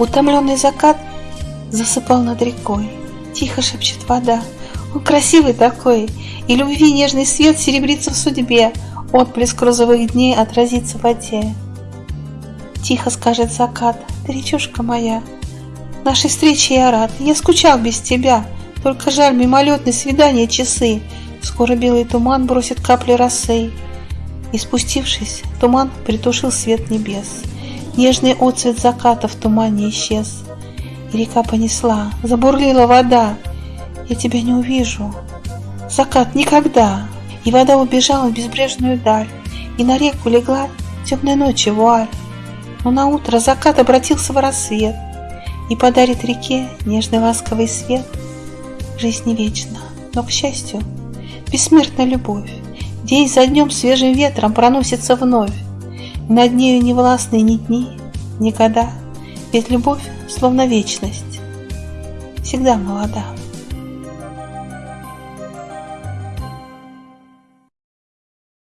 Утомленный закат засыпал над рекой. Тихо шепчет вода. Он красивый такой, и любви нежный свет серебрится в судьбе. Отблеск розовых дней отразится в воде. Тихо скажет закат, ты речушка моя, Нашей встрече я рад, я скучал без тебя, Только жаль мимолетные свидания часы, Скоро белый туман бросит капли росы. И спустившись, туман притушил свет небес. Нежный отцвет заката в тумане исчез. И река понесла, забурлила вода. Я тебя не увижу. Закат никогда. И вода убежала в безбрежную даль. И на реку легла темной ночи вуаль. Но на утро закат обратился в рассвет И подарит реке нежный ласковый свет. Жизнь не вечна, но, к счастью, бессмертна любовь. День за днем свежим ветром проносится вновь. Над нею не властны ни дни, ни года, Ведь любовь, словно вечность, всегда молода.